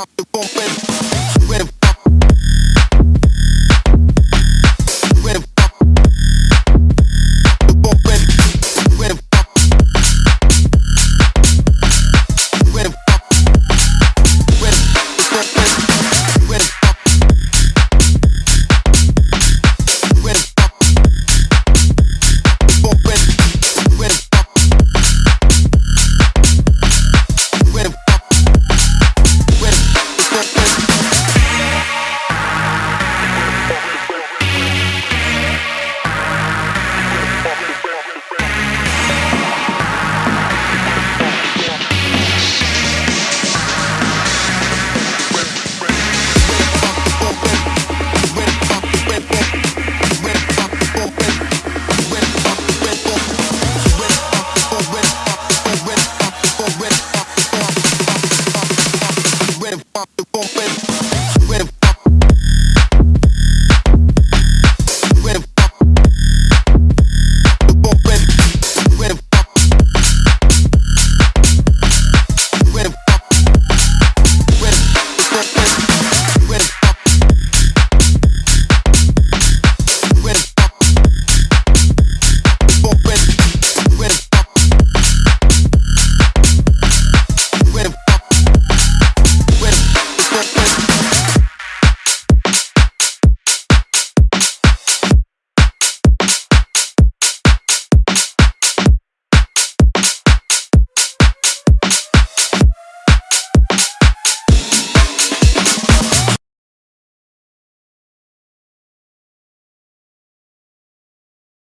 pop the pump and completo.